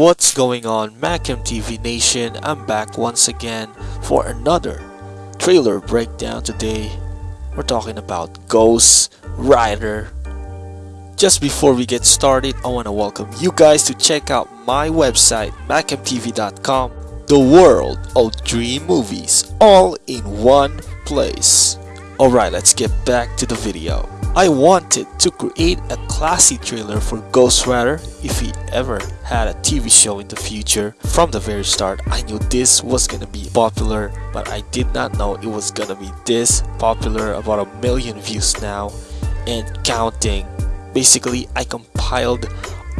What's going on MacMTV Nation? I'm back once again for another trailer breakdown today. We're talking about Ghost Rider. Just before we get started, I want to welcome you guys to check out my website macmtv.com. The world of dream movies all in one place. Alright, let's get back to the video. I wanted to create a classy trailer for Ghost Rider if he ever had a TV show in the future. From the very start, I knew this was gonna be popular, but I did not know it was gonna be this popular, about a million views now, and counting. Basically, I compiled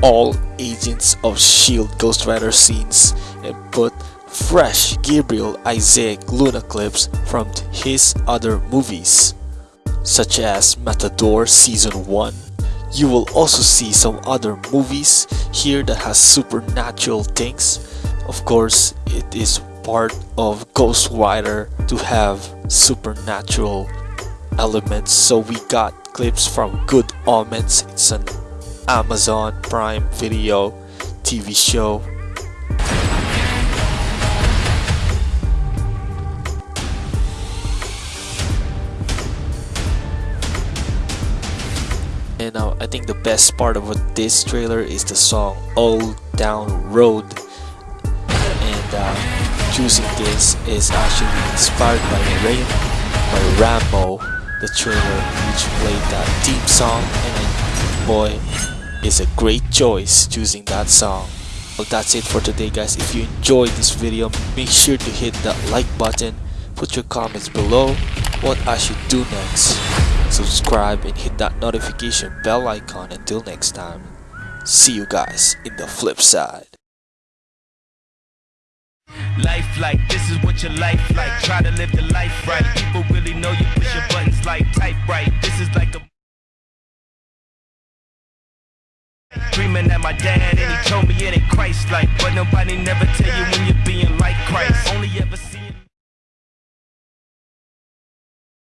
all Agents of S.H.I.E.L.D. Ghost Rider scenes and put fresh Gabriel Isaac Luna clips from his other movies such as Matador Season 1. You will also see some other movies here that has supernatural things. Of course, it is part of Ghost Rider to have supernatural elements. So we got clips from Good Omens. It's an Amazon Prime Video TV show And uh, I think the best part of this trailer is the song Old Town Road. And uh, choosing this is actually inspired by Rain by Rambo, the trailer which played that theme song. And boy, is a great choice choosing that song. Well, that's it for today guys. If you enjoyed this video, make sure to hit that like button. Put your comments below what I should do next subscribe and hit that notification bell icon until next time. See you guys in the flip side. Life like this is what your life like. Try to live the life right. People really know you push your buttons like type right. This is like a Dreaming at my dad and he told me it ain't Christ like But nobody never tell you when you're being